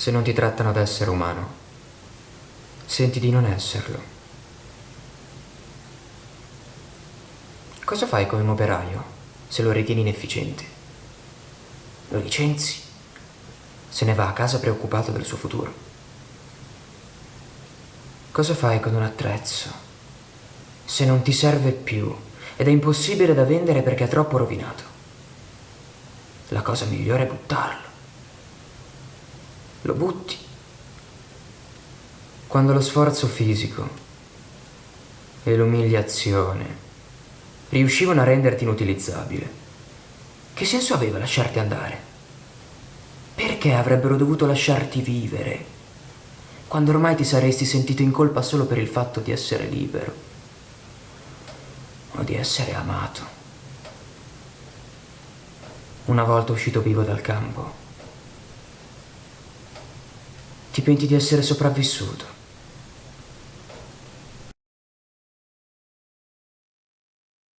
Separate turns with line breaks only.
Se non ti trattano da essere umano, senti di non esserlo. Cosa fai come un operaio se lo ritieni inefficiente? Lo licenzi? Se ne va a casa preoccupato del suo futuro. Cosa fai con un attrezzo se non ti serve più ed è impossibile da vendere perché è troppo rovinato? La cosa migliore è buttarlo lo butti. Quando lo sforzo fisico e l'umiliazione riuscivano a renderti inutilizzabile, che senso aveva lasciarti andare? Perché avrebbero dovuto lasciarti vivere quando ormai ti saresti sentito in colpa solo per il fatto di essere libero o di essere amato? Una volta uscito vivo dal campo, ti penti di essere sopravvissuto.